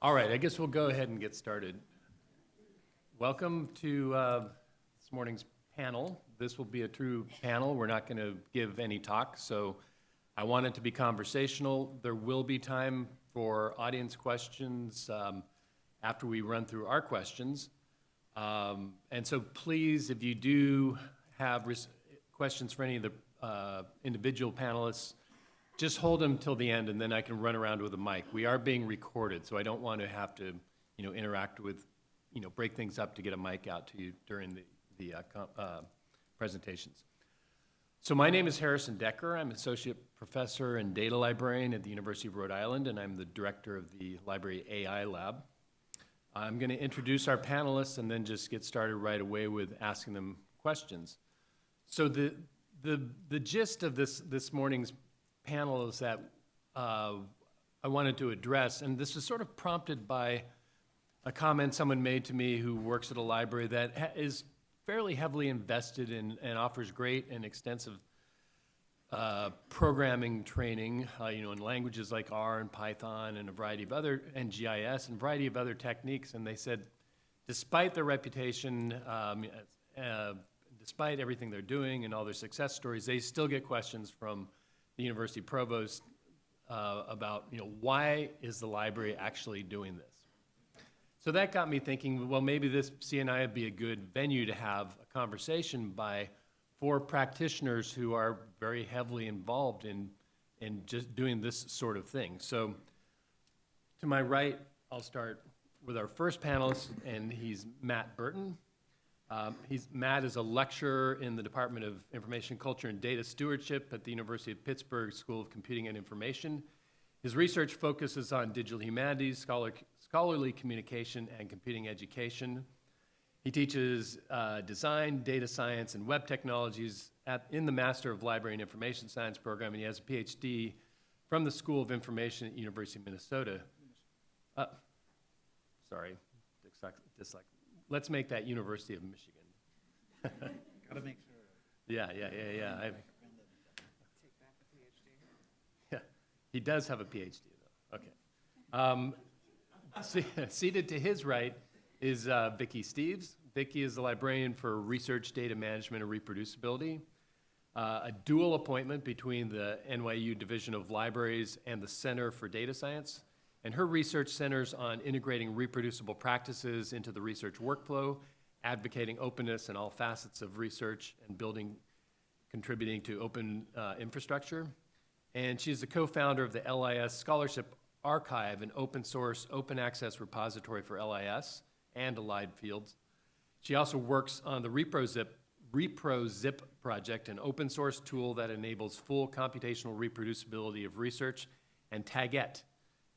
All right, I guess we'll go ahead and get started. Welcome to uh, this morning's panel. This will be a true panel. We're not going to give any talk, so I want it to be conversational. There will be time for audience questions um, after we run through our questions. Um, And so please, if you do have questions for any of the uh, individual panelists, just hold them till the end, and then I can run around with a mic. We are being recorded, so I don't want to have to, you know, interact with, you know, break things up to get a mic out to you during the, the uh, uh, presentations. So my name is Harrison Decker. I'm Associate Professor and Data Librarian at the University of Rhode Island, and I'm the Director of the Library AI Lab. I'm going to introduce our panelists and then just get started right away with asking them questions. So the, the, the gist of this, this morning's panel is that uh, I wanted to address, and this was sort of prompted by a comment someone made to me who works at a library that ha- is fairly heavily invested in and offers great and extensive uh, programming training, uh, you know, in languages like R and Python and a variety of other, and GIS and a variety of other techniques. And they said, despite their reputation, um, uh, despite everything they're doing and all their success stories, they still get questions from the university provost uh, about, you know, why is the library actually doing this? So that got me thinking, well, maybe this CNI would be a good venue to have a conversation by four practitioners who are very heavily involved in, in just doing this sort of thing. So to my right, I'll start with our first panelist, and he's Matt Burton. Um, he's, Matt is a lecturer in the Department of Information Culture and Data Stewardship at the University of Pittsburgh School of Computing and Information. His research focuses on digital humanities, scholar, scholarly communication, and computing education. He teaches uh, design, data science, and web technologies at, in the Master of Library and Information Science program, and he has a PhD from the School of Information at University of Minnesota. Uh, sorry, dyslexia. Let's make that University of Michigan. Gotta make sure. Yeah, yeah, yeah, yeah. I, Take back the PhD. yeah. He does have a PhD, though. Okay. Um, se- seated to his right is uh, Vicky Steeves. Vicky is the librarian for research, data management, and reproducibility. Uh, a dual appointment between the NYU Division of Libraries and the Center for Data Science. And her research centers on integrating reproducible practices into the research workflow, advocating openness in all facets of research, and building, contributing to open uh, infrastructure. And she's the co-founder of the LIS Scholarship Archive, an open source, open access repository for LIS and allied fields. She also works on the ReproZip, ReproZip project, an open source tool that enables full computational reproducibility of research, and Taguette,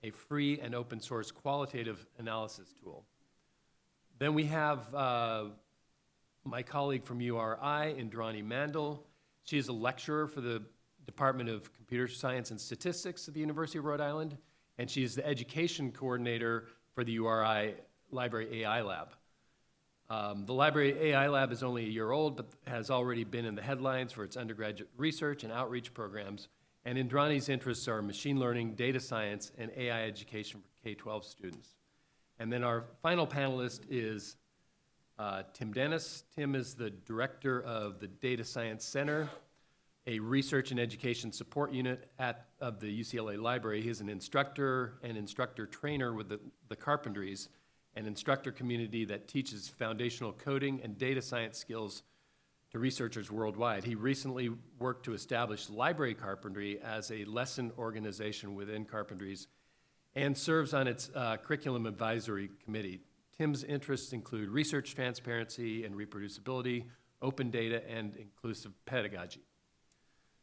a free and open source qualitative analysis tool. Then we have uh, my colleague from URI, Indrani Mandal. She is a lecturer for the Department of Computer Science and Statistics at the University of Rhode Island, and she is the education coordinator for the URI Library AI Lab. Um, the Library AI Lab is only a year old, but has already been in the headlines for its undergraduate research and outreach programs. And Indrani's interests are machine learning, data science, and AI education for K-12 students. And then our final panelist is uh, Tim Dennis. Tim is the director of the Data Science Center, a research and education support unit at, of the UCLA Library. He is an instructor and instructor trainer with the, the Carpentries, an instructor community that teaches foundational coding and data science skills to researchers worldwide. He recently worked to establish Library Carpentry as a lesson organization within Carpentries and serves on its uh, curriculum advisory committee. Tim's interests include research transparency and reproducibility, open data, and inclusive pedagogy.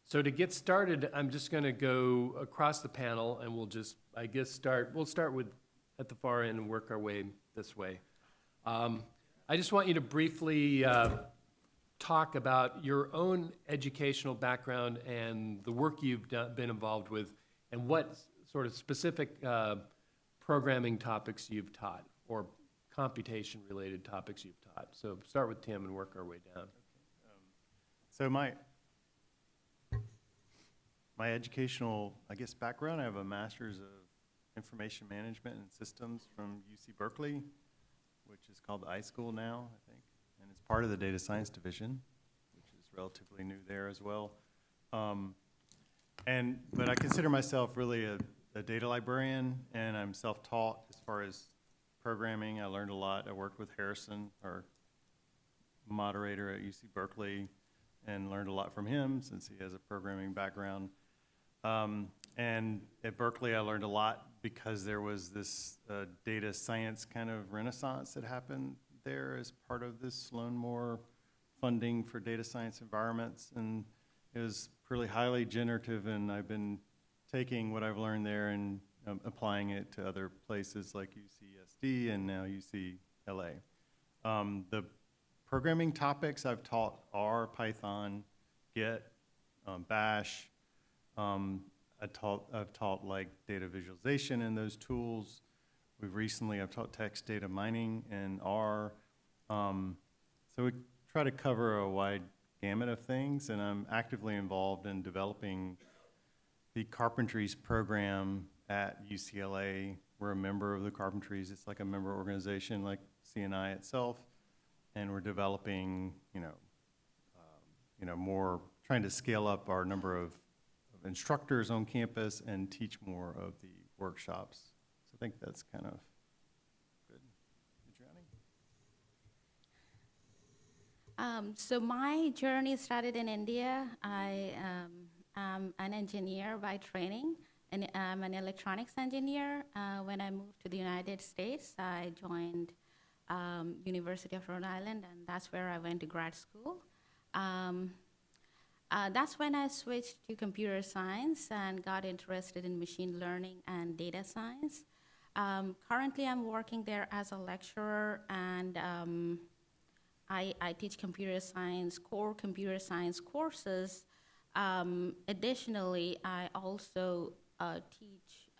So to get started, I'm just going to go across the panel and we'll just, I guess, start, we'll start with at the far end and work our way this way. Um, I just want you to briefly uh, talk about your own educational background and the work you've done, been involved with and what sort of specific uh, programming topics you've taught or computation related topics you've taught. So start with Tim and work our way down. So my, my educational, I guess, background, I have a master's of information management and systems from UC Berkeley, which is called the iSchool now, I think. And it's part of the data science division, which is relatively new there as well. Um, and, but I consider myself really a, a data librarian, and I'm self-taught as far as programming. I learned a lot. I worked with Harrison, our moderator at UC Berkeley, and learned a lot from him since he has a programming background. Um, and at Berkeley, I learned a lot because there was this uh, data science kind of renaissance that happened there as part of this Sloan Moore funding for data science environments. And it was really highly generative, and I've been taking what I've learned there and um, applying it to other places like UCSD and now UCLA. Um, the programming topics I've taught are Python, Git, um, Bash. Um, I taught, I've taught like data visualization and those tools. We've recently, I've taught text data mining in R. Um, so we try to cover a wide gamut of things, and I'm actively involved in developing the Carpentries program at UCLA. We're a member of the Carpentries. It's like a member organization like CNI itself. And we're developing, you know, um, you know, more, trying to scale up our number of of instructors on campus and teach more of the workshops. So I think that's kind of good. Indrani? Um, so my journey started in India. I um, am an engineer by training, and I'm an electronics engineer. Uh, when I moved to the United States, I joined um, University of Rhode Island, and that's where I went to grad school. Um, uh, that's when I switched to computer science and got interested in machine learning and data science. Um, currently, I'm working there as a lecturer, and um, I, I teach computer science, core computer science courses. Um, additionally, I also uh, teach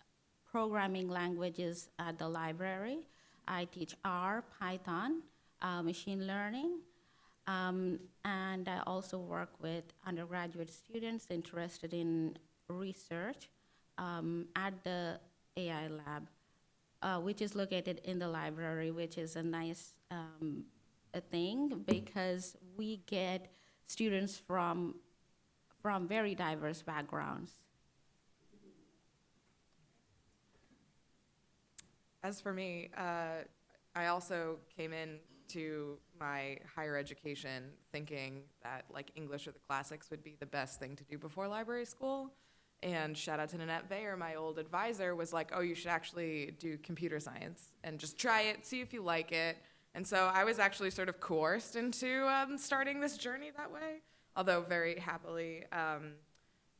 programming languages at the library. I teach R, Python, uh, machine learning, um, and I also work with undergraduate students interested in research um, at the AI lab, uh, which is located in the library, which is a nice um, a thing because we get students from from very diverse backgrounds. As for me, uh, I also came in to my higher education thinking that like English or the classics would be the best thing to do before library school. And shout out to Nanette Bayer, my old advisor, was like, oh, you should actually do computer science and just try it, see if you like it. And so I was actually sort of coerced into um, starting this journey that way, although very happily. Um,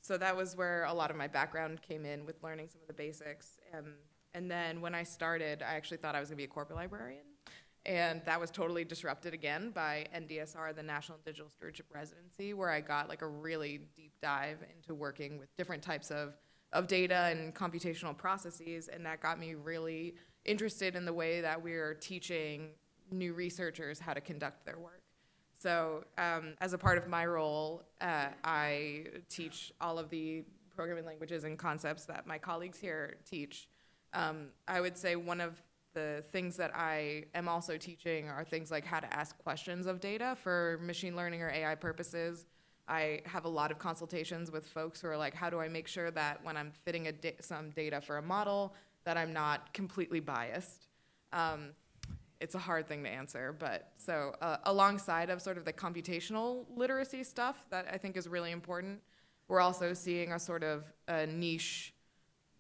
so that was where a lot of my background came in with learning some of the basics. Um, and then when I started, I actually thought I was going to be a corporate librarian. And that was totally disrupted again by NDSR, the National Digital Stewardship Residency, where I got like a really deep dive into working with different types of, of data and computational processes. And that got me really interested in the way that we are teaching new researchers how to conduct their work. So, um, as a part of my role, uh, I teach all of the programming languages and concepts that my colleagues here teach. Um, I would say one of the things that I am also teaching are things like how to ask questions of data for machine learning or AI purposes. I have a lot of consultations with folks who are like, how do I make sure that when I'm fitting da- some data for a model, that I'm not completely biased? Um, it's a hard thing to answer, but so uh, alongside of sort of the computational literacy stuff that I think is really important, we're also seeing a sort of a niche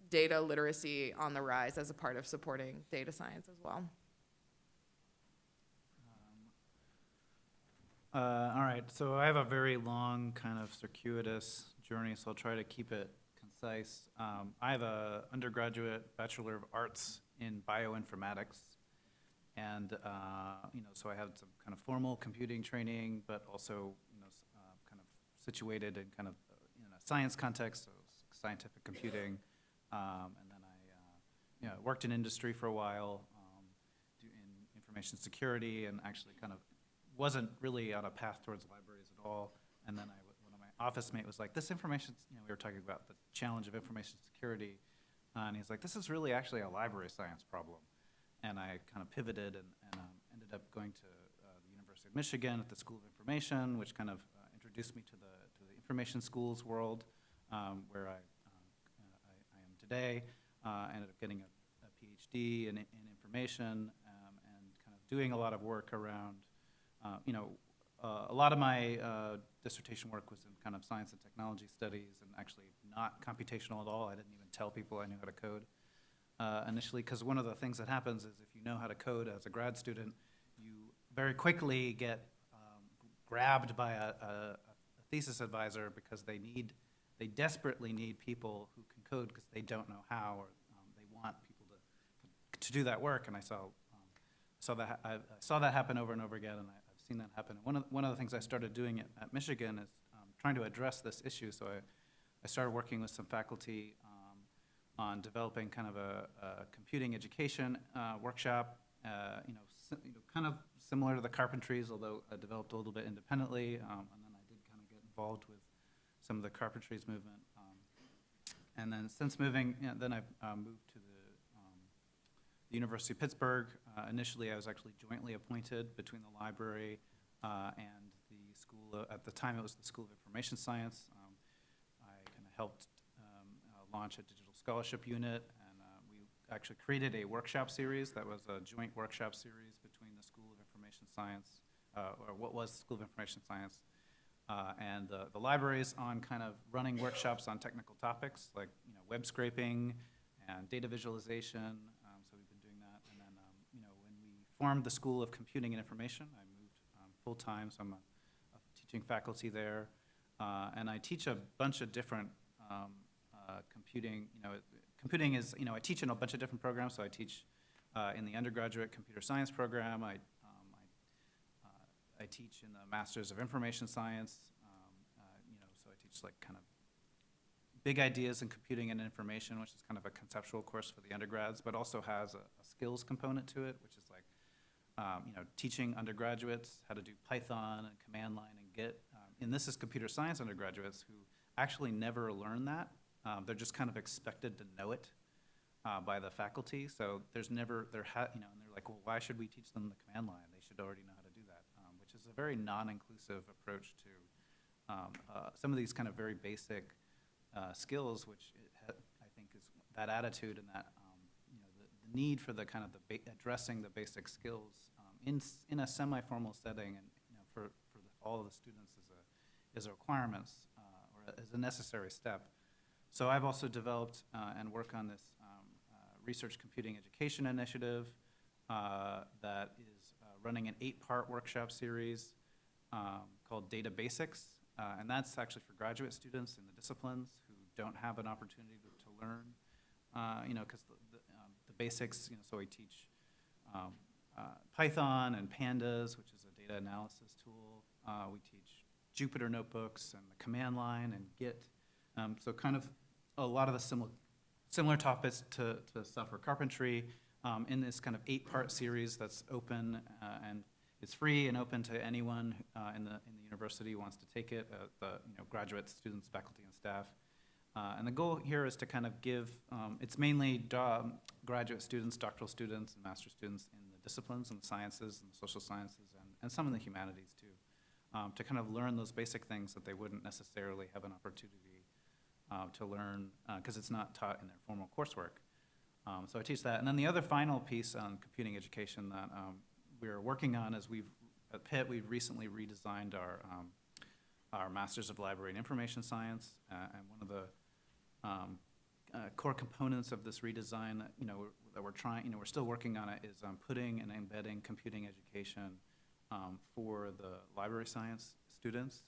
data literacy on the rise as a part of supporting data science as well. Uh, all right, so I have a very long, kind of circuitous journey, so I'll try to keep it concise. Um, I have a undergraduate Bachelor of Arts in bioinformatics, and uh, you know, so I had some kind of formal computing training, but also you know, uh, kind of situated in kind of uh, in a science context, so scientific computing, um, and then I uh, you know worked in industry for a while, um, in information security, and actually kind of wasn't really on a path towards libraries at all. And then I, one of my office mate was like, this information, you know, we were talking about the challenge of information security. Uh, and he's like, this is really actually a library science problem. And I kind of pivoted and, and um, ended up going to uh, the University of Michigan at the School of Information, which kind of uh, introduced me to the, to the information schools world, um, where I, I, I today. Uh, ended up getting a, a PhD in, in information um, and kind of doing a lot of work around, uh, you know, uh, a lot of my dissertation work was in kind of science and technology studies and actually not computational at all. I didn't even tell people I knew how to code uh, initially, because one of the things that happens is if you know how to code as a grad student, you very quickly get um, grabbed by a, a, a thesis advisor because they need, they desperately need people who can code because they don't know how, or um, they want people to, to do that work. And I saw, um, saw that, I, I saw that happen over and over again, and I, I've seen that happen. And one of, one of the things I started doing at, at Michigan is um, trying to address this issue. So I, I started working with some faculty um, on developing kind of a, a computing education uh, workshop, uh, you know, you know, kind of similar to the carpentries, although uh, developed a little bit independently. Um, and then I did kind of get involved with some of the carpentries movement. And then since moving, yeah, then I've uh, moved to the, um, the University of Pittsburgh. Uh, initially, I was actually jointly appointed between the library uh, and the school. Of, at the time, it was the School of Information Science. Um, I kind of helped um, uh, launch a digital scholarship unit, and uh, we actually created a workshop series that was a joint workshop series between the School of Information Science, uh, or what was the School of Information Science, uh, and the, the libraries on kind of running workshops on technical topics like you know web scraping and data visualization. Um, so we've been doing that, and then um, you know when we formed the School of Computing and Information, I moved um, full time, so I'm a, a teaching faculty there, uh, and I teach a bunch of different um, uh, computing. You know, computing is you know I teach in a bunch of different programs. So I teach uh, in the undergraduate computer science program. I I teach in the Masters of Information Science. Um, uh, you know, so I teach like kind of big ideas in computing and information, which is kind of a conceptual course for the undergrads, but also has a, a skills component to it, which is like um, you know teaching undergraduates how to do Python and command line and Git. Um, and this is computer science undergraduates who actually never learn that. Um, they're just kind of expected to know it uh, by the faculty. So there's never there ha- you know, and they're like, well, why should we teach them the command line? They should already know how to do that, um, which is a very non-inclusive approach to um, uh, some of these kind of very basic uh, skills, which I think is that attitude and that um, you know the, the need for the kind of the addressing the basic skills um, in in a semi-formal setting and you know for for the, all of the students is a is a requirements uh, or as a necessary step. So I've also developed uh, and work on this um, uh, research computing education initiative uh, that is running an eight-part workshop series um, called Data Basics, uh, and that's actually for graduate students in the disciplines who don't have an opportunity to, to learn, uh, you know, because the, the, um, the basics, you know, so we teach um, uh, Python and Pandas, which is a data analysis tool. Uh, we teach Jupyter notebooks and the command line and Git. Um, so kind of a lot of the similar, similar topics to, to software carpentry um, in this kind of eight-part series that's open uh, and it's free and open to anyone uh, in the in the university who wants to take it. Uh, the you know graduate students, faculty, and staff. Uh, and the goal here is to kind of give. Um, it's mainly graduate students, doctoral students, and master students in the disciplines and the sciences and the social sciences and, and some in the humanities too, um, to kind of learn those basic things that they wouldn't necessarily have an opportunity uh, to learn because it's not taught in their formal coursework. Um, so I teach that. And then the other final piece on computing education that um, we're working on is we've, at Pitt, we've recently redesigned our, um, our Masters of Library and Information Science. Uh, and one of the um, uh, core components of this redesign that, you know, that we're trying, you know, we're still working on it is um, putting and embedding computing education um, for the library science students.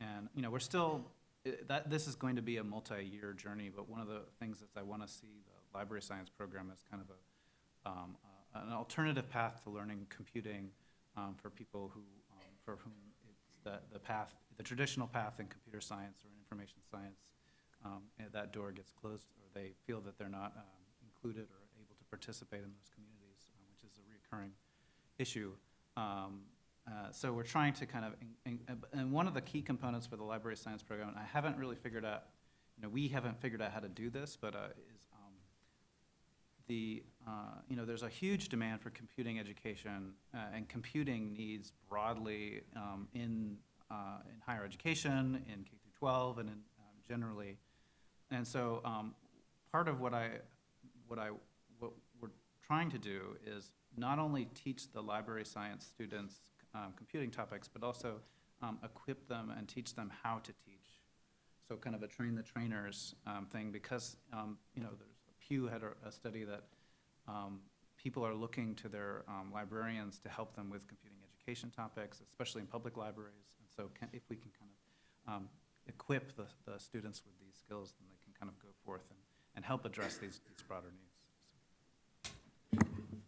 And, you know, we're still, i- that, this is going to be a multi-year journey, but one of the things that I want to see the library science program as kind of a, um, uh, an alternative path to learning computing um, for people who, um, for whom it's the, the path, the traditional path in computer science or in information science, um, that door gets closed, or they feel that they're not um, included or able to participate in those communities, um, which is a recurring issue. Uh, So we're trying to kind of, in- in- and one of the key components for the library science program, and I haven't really figured out, you know, we haven't figured out how to do this, but uh, the, uh, you know, there's a huge demand for computing education uh, and computing needs broadly um, in, uh, in higher education, in K through 12, and in, um, generally. And so um, part of what I, what I, what we're trying to do is not only teach the library science students um, computing topics, but also um, equip them and teach them how to teach. So kind of a train the trainers um, thing, because, you know, Pew had a, a study that um, people are looking to their um, librarians to help them with computing education topics, especially in public libraries. And so can, if we can kind of um, equip the, the students with these skills, then they can kind of go forth and, and help address these, these broader needs.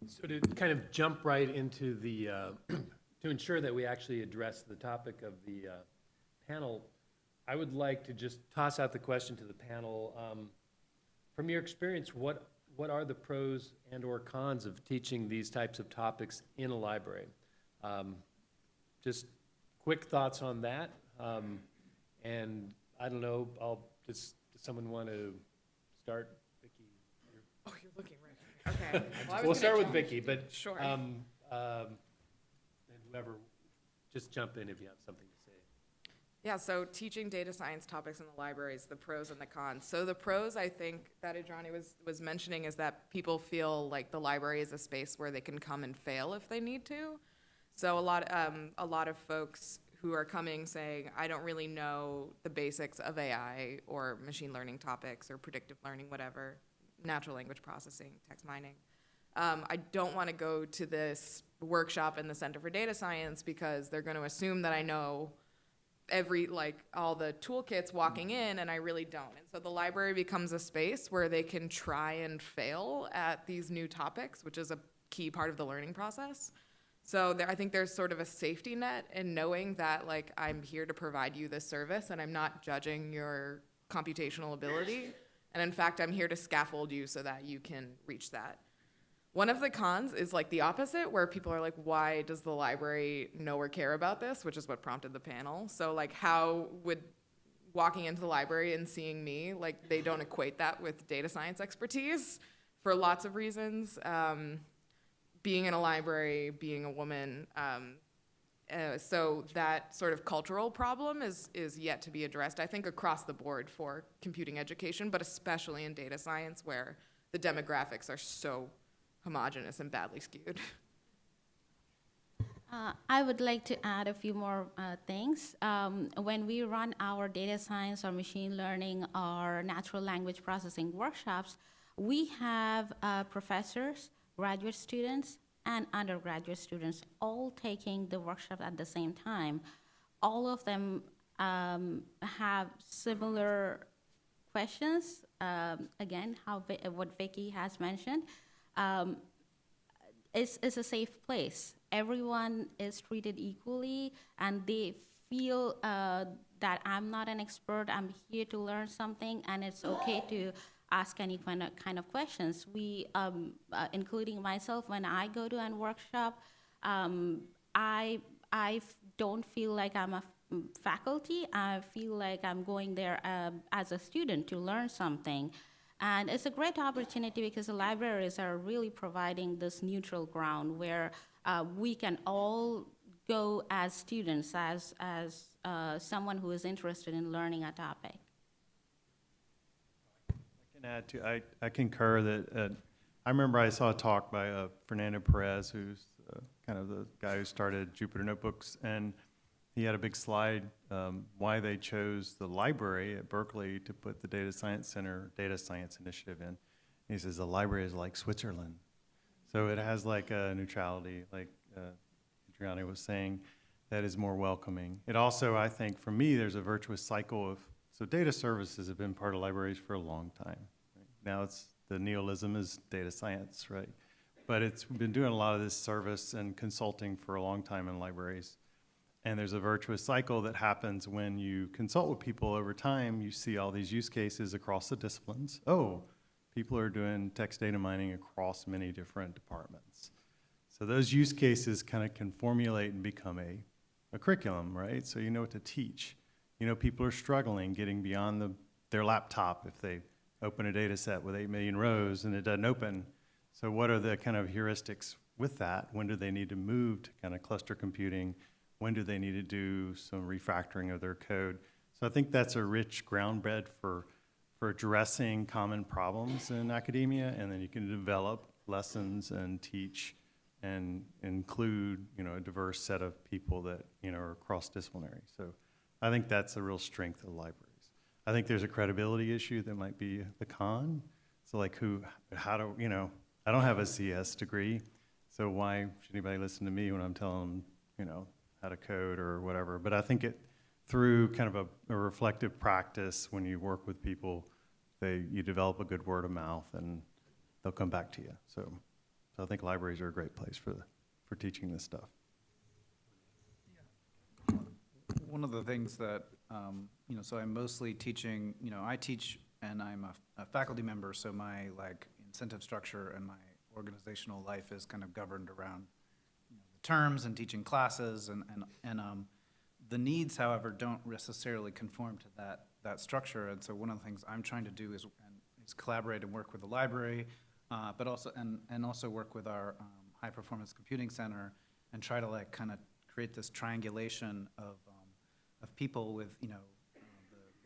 So to kind of jump right into the, uh, to ensure that we actually address the topic of the uh, panel, I would like to just toss out the question to the panel. um, From your experience, what, what are the pros and/or cons of teaching these types of topics in a library? Um, Just quick thoughts on that. um, And I don't know, I'll, does, does someone want to start? Vicky? Oh, you're looking right. Okay. Well, We'll start with Vicky, but Sure. um, um, and whoever, just jump in if you have something. Yeah, so teaching data science topics in the libraries, the pros and the cons. So the pros, I think, that Indrani was, was mentioning is that people feel like the library is a space where they can come and fail if they need to. So a lot, um, a lot of folks who are coming saying, I don't really know the basics of AI or machine learning topics or predictive learning, whatever, natural language processing, text mining. Um, I don't want to go to this workshop in the Center for Data Science because they're going to assume that I know every like all the toolkits walking mm-hmm. in and I really don't. And so the library becomes a space where they can try and fail at these new topics, which is a key part of the learning process. So there, I think there's sort of a safety net in knowing that like I'm here to provide you this service and I'm not judging your computational ability. And in fact, I'm here to scaffold you so that you can reach that. One of the cons is like the opposite, where people are like, why does the library know or care about this? Which is what prompted the panel. So, like, how would walking into the library and seeing me, like, they don't equate that with data science expertise for lots of reasons. Um, being in a library, being a woman, um, uh, so that sort of cultural problem is is yet to be addressed. I think across the board for computing education, but especially in data science, where the demographics are so homogenous and badly skewed. Uh, I would like to add a few more uh, things. Um, when we run our data science or machine learning or natural language processing workshops, we have uh, professors, graduate students, and undergraduate students all taking the workshop at the same time. All of them um, have similar questions. Um, again, how what Vicky has mentioned. Um, it's, it's a safe place. Everyone is treated equally, and they feel uh, that I'm not an expert. I'm here to learn something, and it's okay to ask any kind of, kind of questions. We, um, uh, including myself, when I go to a workshop, um, I I don't feel like I'm a faculty. I feel like I'm going there um, as a student to learn something. And it's a great opportunity because the libraries are really providing this neutral ground where uh, we can all go as students, as, as uh, someone who is interested in learning a topic. I can add to, I, I concur that, uh, I remember I saw a talk by uh, Fernando Perez, who's uh, kind of the guy who started Jupyter Notebooks, and he had a big slide, um, why they chose the library at Berkeley to put the Data Science Center, Data Science Initiative in. He says the library is like Switzerland. So it has like a neutrality, like uh, Adriana was saying, that is more welcoming. It also, I think, for me, there's a virtuous cycle of, so data services have been part of libraries for a long time. right? Now it's, the neologism is data science, right? But it's been doing a lot of this service and consulting for a long time in libraries. And there's a virtuous cycle that happens when you consult with people over time. You see all these use cases across the disciplines. Oh, people are doing text data mining across many different departments. So those use cases kind of can formulate and become a, a curriculum, right? So you know what to teach. You know, people are struggling getting beyond the, their laptop if they open a data set with 8 million rows and it doesn't open. So what are the kind of heuristics with that? When do they need to move to kind of cluster computing? When do they need to do some refactoring of their code? So I think that's a rich ground bed for, for addressing common problems in academia, and then you can develop lessons and teach and include, you know, a diverse set of people that, you know, are cross-disciplinary. So I think that's a real strength of libraries. I think there's a credibility issue that might be the con. So like who, how do, you know, I don't have a CS degree, so why should anybody listen to me when I'm telling them, you know, how to code or whatever? But I think it, through kind of a, a reflective practice, when you work with people, they, you develop a good word of mouth and they'll come back to you. So, so I think libraries are a great place for, the, for teaching this stuff. One of the things that, um, you know, so I'm mostly teaching, you know, I teach and I'm a, a faculty member, so my like incentive structure and my organizational life is kind of governed around terms and teaching classes and, and, and, um, the needs, however, don't necessarily conform to that, that structure. And so one of the things I'm trying to do is, is collaborate and work with the library, uh, but also, and, and also work with our, um, high performance computing center and try to like kind of create this triangulation of, um, of people with, you know,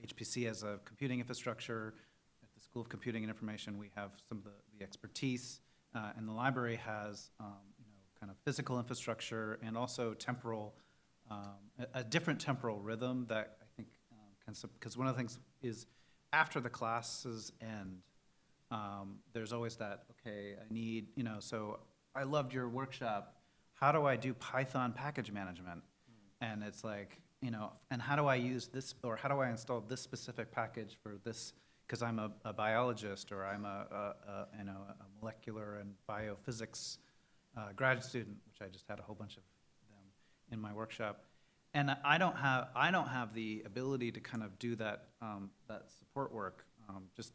the HPC as a computing infrastructure. At the School of Computing and Information, we have some of the, the expertise, uh, and the library has, um, kind of physical infrastructure and also temporal, um, a, a different temporal rhythm that I think um, can, because one of the things is after the classes end, um, there's always that, okay, I need, you know, so I loved your workshop. How do I do Python package management? And it's like, you know, and how do I use this, or how do I install this specific package for this? Because I'm a, a biologist, or I'm a, a, a, you know, a molecular and biophysics uh, grad student, which I just had a whole bunch of them in my workshop. And I don't have, I don't have the ability to kind of do that, um, that support work. Um, just,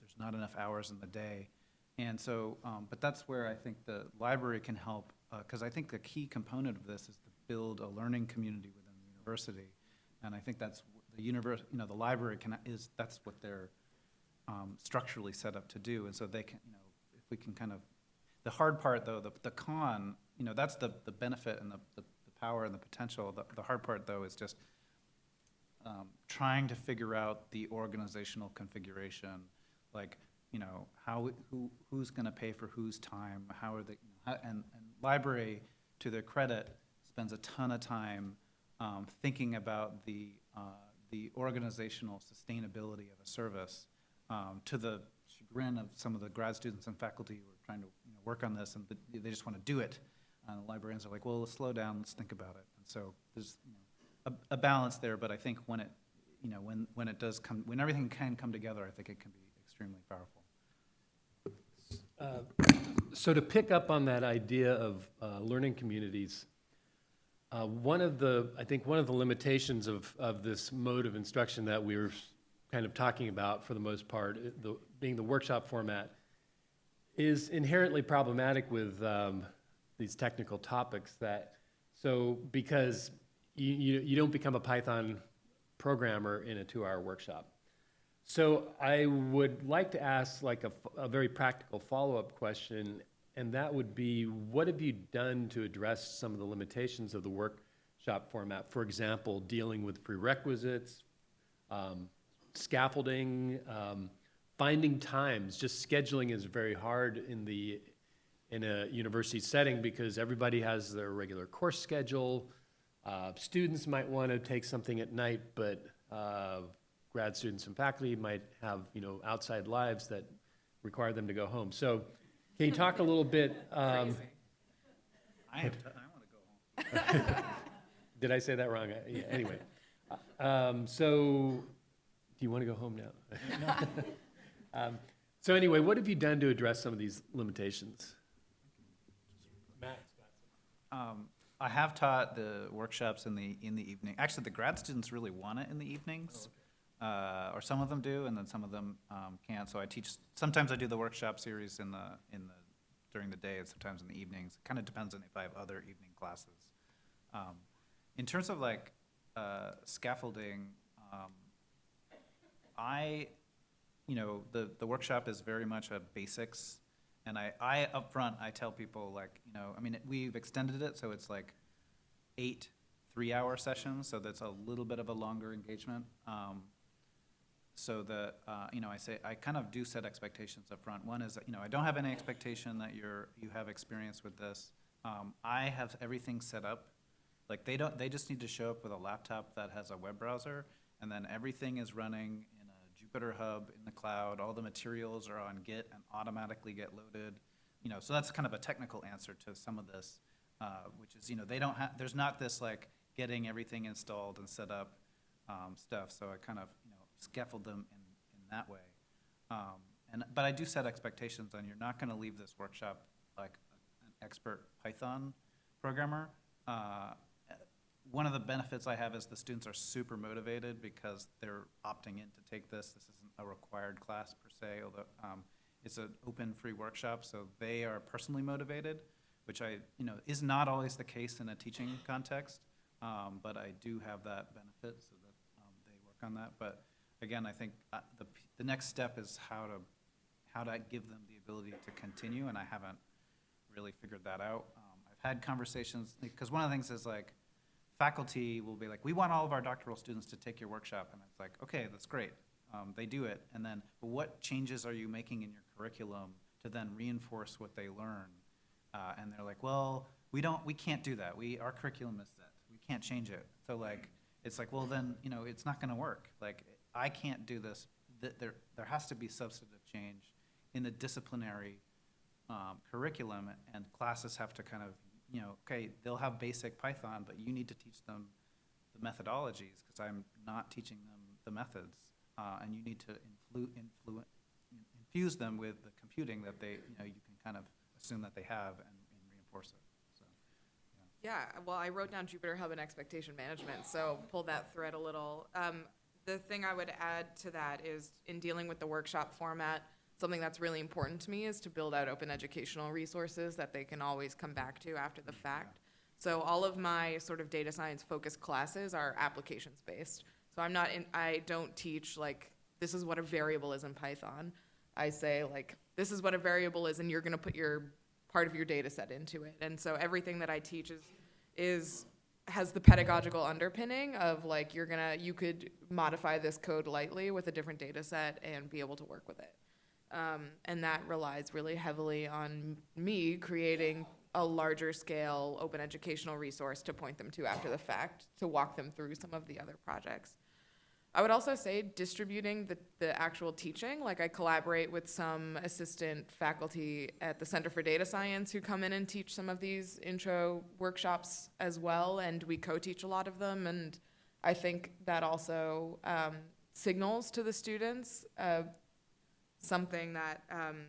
there's not enough hours in the day. And so, um, but that's where I think the library can help, because I think the key component of this is to build a learning community within the university. And I think that's, the universe, you know, the library can, is, that's what they're um, structurally set up to do. And so they can, you know, if we can kind of, the hard part though, the, the con, you know, that's the, the benefit and the, the, the power and the potential. The, the hard part though is just um, trying to figure out the organizational configuration, like, you know, how, who, who's gonna pay for whose time, how are they, how- and, and library, to their credit, spends a ton of time um, thinking about the, uh, the organizational sustainability of a service, um, to the chagrin of some of the grad students and faculty who are trying to, work on this, and they just wanna do it. And the librarians are like, well, let's slow down, let's think about it. And so there's, you know, a, a balance there, but I think when it, you know, when, when it does come, when everything can come together, I think it can be extremely powerful. So to pick up on that idea of uh, learning communities, uh, one of the, I think one of the limitations of, of this mode of instruction that we were kind of talking about for the most part, uh, the, being the workshop format, is inherently problematic with um, these technical topics that, so because you, you, you don't become a Python programmer in a two-hour workshop. So I would like to ask like a very practical follow-up question, and that would be, what have you done to address some of the limitations of the workshop format? For example, dealing with prerequisites, um, scaffolding, um, finding times. Just scheduling is very hard in the in a university setting because everybody has their regular course schedule. Uh, students might want to take something at night, but uh, grad students and faculty might have, you know, outside lives that require them to go home. So can you talk a little bit, um, I have, to- I wanna go home. did I say that wrong? Uh, yeah, Anyway, um, so, do you want to go home now? Um, So anyway, what have you done to address some of these limitations? Um, I have taught the workshops in the, in the evening. Actually, the grad students really want it in the evenings. Uh, or some of them do, and then some of them, um, can't. So I teach, sometimes I do the workshop series in the, in the, during the day and sometimes in the evenings. It kind of depends on if I have other evening classes. Um, in terms of like, uh, scaffolding, um, I, you know, the, the workshop is very much a basics, And I, I upfront, I tell people like, you know, I mean, we've extended it, so it's like eight three-hour sessions, so that's a little bit of a longer engagement. Um, so that, uh, you know, I say, I kind of do set expectations up front. One is, you know, I don't have any expectation that you're, you have experience with this. Um, I have everything set up. Like, they don't, they just need to show up with a laptop that has a web browser, and then everything is running Jupyter Hub in the cloud. All the materials are on Git and automatically get loaded. You know, so that's kind of a technical answer to some of this, uh, which is, you know, they don't have, there's not this like getting everything installed and set up um, stuff. So I kind of, you know, scaffold them in, in that way. Um, and, but I do set expectations on you're not going to leave this workshop like an expert Python programmer. Uh, one of the benefits I have is the students are super motivated because they're opting in to take this. This isn't a required class per se, although um, it's an open, free workshop, so they are personally motivated, which I, you know, is not always the case in a teaching context, um, but I do have that benefit, so that um, they work on that. But again, I think uh, the, the next step is how to, how to give them the ability to continue, and I haven't really figured that out. Um, I've had conversations, because one of the things is like, faculty will be like, we want all of our doctoral students to take your workshop, and it's like, okay, that's great. Um, they do it, and then, what changes are you making in your curriculum to then reinforce what they learn? Uh, and they're like, well, we don't, we can't do that. We, our curriculum is set. We can't change it. So like, it's like, well, then, you know, it's not gonna work. Like, I can't do this. There, there has to be substantive change in the disciplinary um, curriculum, and classes have to kind of, you know, okay, they'll have basic Python, but you need to teach them the methodologies, because I'm not teaching them the methods. Uh, and you need to influ, influ, infuse them with the computing that they, you know, you can kind of assume that they have and, and reinforce it, so. Yeah, well, I wrote down Jupyter Hub and expectation management, so pull that thread a little. Um, the thing I would add to that is in dealing with the workshop format, something that's really important to me is to build out open educational resources that they can always come back to after the fact. So all of my sort of data science focused classes are applications based. So I'm not in, I don't teach like, this is what a variable is in Python. I say like, this is what a variable is and you're gonna put your part of your data set into it. And so everything that I teach is, is, has the pedagogical underpinning of like, you're gonna, you could modify this code lightly with a different data set and be able to work with it. Um, and that relies really heavily on me creating a larger scale open educational resource to point them to after the fact, to walk them through some of the other projects. I would also say distributing the, the actual teaching, like I collaborate with some assistant faculty at the Center for Data Science who come in and teach some of these intro workshops as well, and we co-teach a lot of them, and I think that also um, signals to the students uh, something that, um,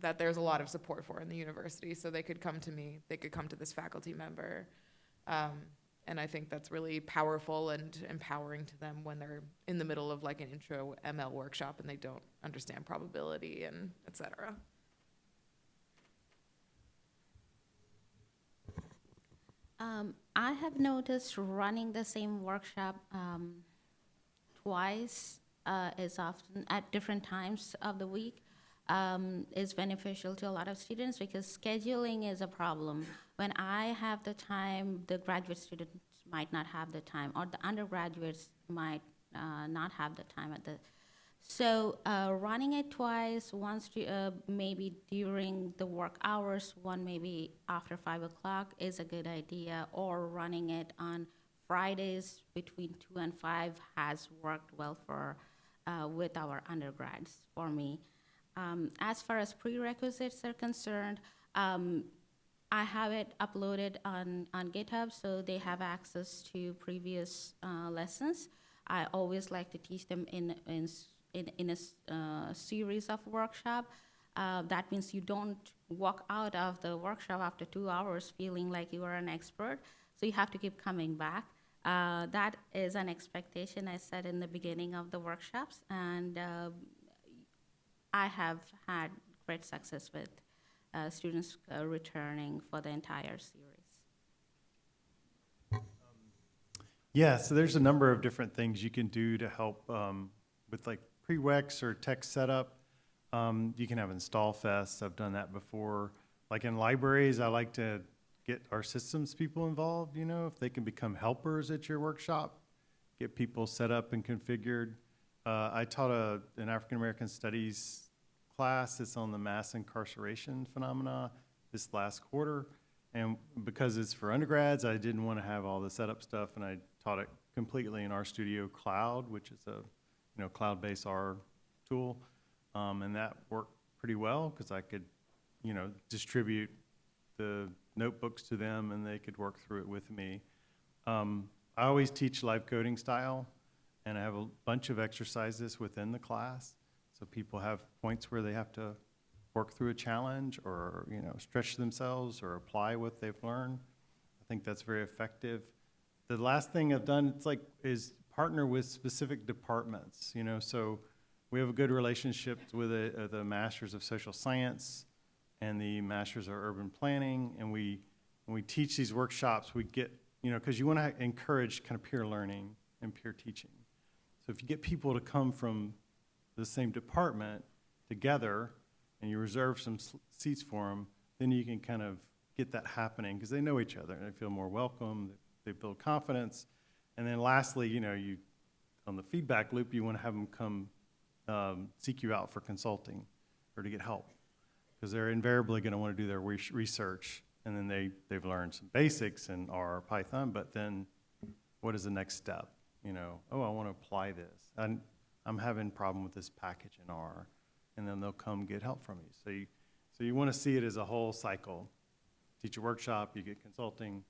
that there's a lot of support for in the university, so they could come to me, they could come to this faculty member. Um, and I think that's really powerful and empowering to them when they're in the middle of like an intro ML workshop and they don't understand probability and et cetera. Um, I have noticed running the same workshop um, twice uh, is often at different times of the week um, is beneficial to a lot of students because scheduling is a problem. When I have the time, the graduate students might not have the time, or the undergraduates might uh, not have the time at the so uh, running it twice, once to, uh, maybe during the work hours, one maybe after five o'clock is a good idea, or running it on Fridays between two and five has worked well for uh, with our undergrads for me. Um, as far as prerequisites are concerned, um, I have it uploaded on, on GitHub, so they have access to previous uh, lessons. I always like to teach them in, in, in, in a uh, series of workshop. Uh, that means you don't walk out of the workshop after two hours feeling like you are an expert. So you have to keep coming back. Uh, that is an expectation I said in the beginning of the workshops, and uh, I have had great success with uh, students uh, returning for the entire series. Yeah, so there's a number of different things you can do to help um, with like prereqs or tech setup. Um, you can have install fests. I've done that before. Like in libraries, I like to get our systems people involved, you know, if they can become helpers at your workshop, get people set up and configured. Uh, I taught a, an African American Studies class. It's on the mass incarceration phenomena this last quarter. And because it's for undergrads, I didn't want to have all the setup stuff, and I taught it completely in RStudio Cloud, which is a, you know, cloud-based R tool. Um, and that worked pretty well, because I could, you know, distribute the notebooks to them, and they could work through it with me. Um, I always teach live coding style, and I have a bunch of exercises within the class. So people have points where they have to work through a challenge or, you know, stretch themselves or apply what they've learned. I think that's very effective. The last thing I've done, it's like, is partner with specific departments, you know, so we have a good relationship with the, uh, the Masters of Social Science and the Masters of Urban Planning, and we, when we teach these workshops, we get, you know, because you want to encourage kind of peer learning and peer teaching. So if you get people to come from the same department together, and you reserve some seats for them, then you can kind of get that happening, because they know each other, and they feel more welcome, they build confidence. And then lastly, you know, you, on the feedback loop, you want to have them come um, seek you out for consulting or to get help, because they're invariably going to want to do their res- research, and then they, they've learned some basics in R or Python, but then what is the next step? You know, oh, I want to apply this. And I'm having a problem with this package in R, and then they'll come get help from you. So you, so you want to see it as a whole cycle. Teach a workshop, you get consulting,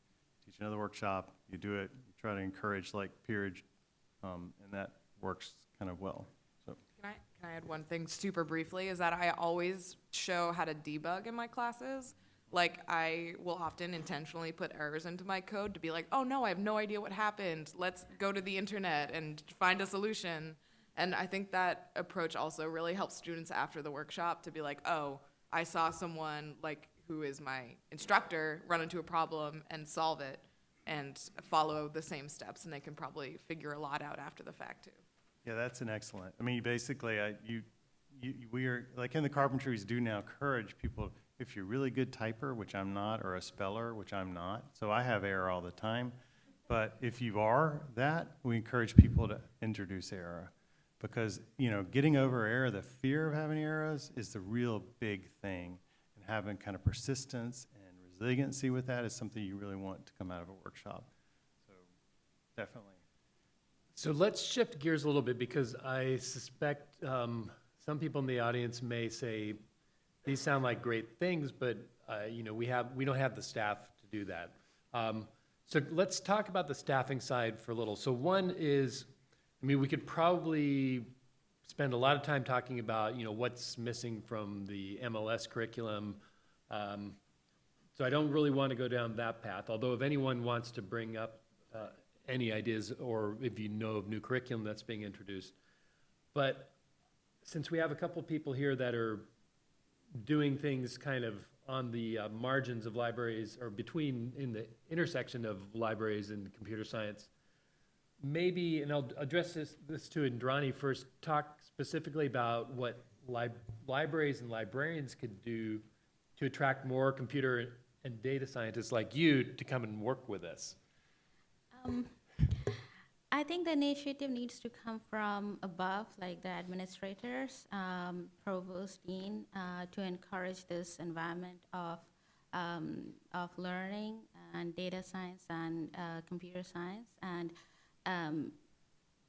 teach another workshop, you do it, you try to encourage like peerage, um, and that works kind of well. Can I, add one thing super briefly? Is that I always show how to debug in my classes. Like, I will often intentionally put errors into my code to be like, oh no, I have no idea what happened. Let's go to the internet and find a solution. And I think that approach also really helps students after the workshop to be like, oh, I saw someone like who is my instructor run into a problem and solve it and follow the same steps, and they can probably figure a lot out after the fact too. Yeah, that's an excellent, I mean, basically, I, you, you, we are, like in the carpentries do now encourage people, if you're really good typer, which I'm not, or a speller, which I'm not, so I have error all the time. But if you are that, we encourage people to introduce error. Because, you know, getting over error, the fear of having errors is the real big thing. And having kind of persistence and resiliency with that is something you really want to come out of a workshop. So, definitely. So let's shift gears a little bit because I suspect um, some people in the audience may say, these sound like great things, but, uh, you know, we have, we don't have the staff to do that. Um, So let's talk about the staffing side for a little. So one is, I mean, we could probably spend a lot of time talking about, you know, what's missing from the MLS curriculum. Um, So I don't really want to go down that path, although if anyone wants to bring up uh, any ideas, or if you know of new curriculum that's being introduced. But since we have a couple people here that are doing things kind of on the uh, margins of libraries, or between, in the intersection of libraries and computer science, maybe, and I'll address this, this to Indrani first, talk specifically about what lib- libraries and librarians could do to attract more computer and data scientists like you to come and work with us. Um, I think the initiative needs to come from above, like the administrators, um, provost, dean, uh, to encourage this environment of um, of learning and data science and uh, computer science, and um,